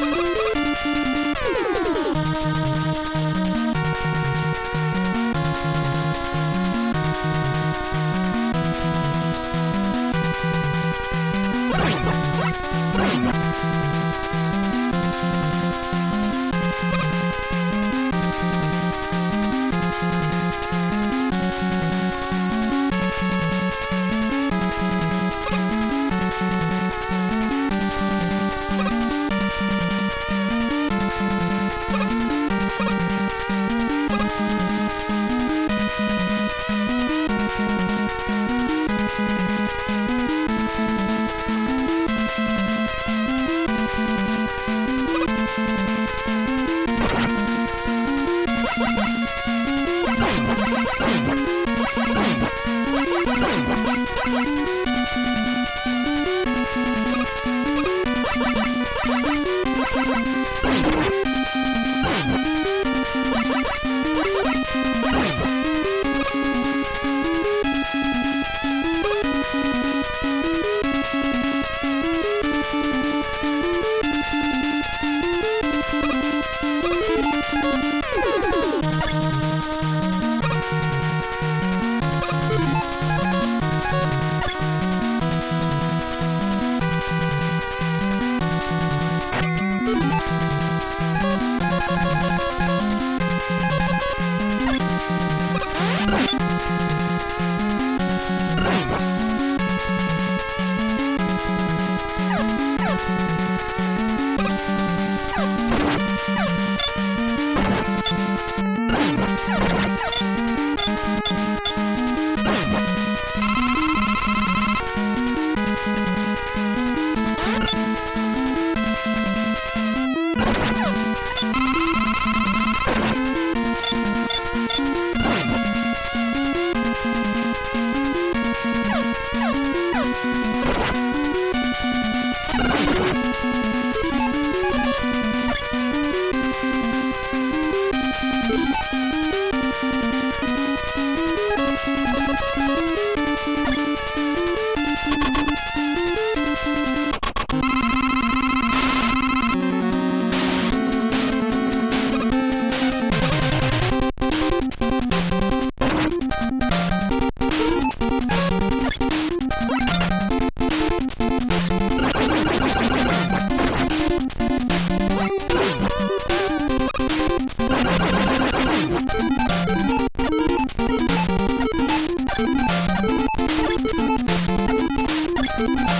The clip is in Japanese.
Thank you. What? Thank you.